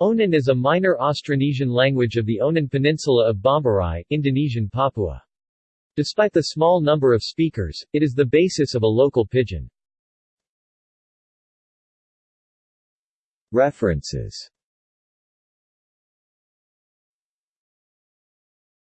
Onin is a minor Austronesian language of the Onin Peninsula of Bomberai, Indonesian Papua. Despite the small number of speakers, it is the basis of a local pidgin. References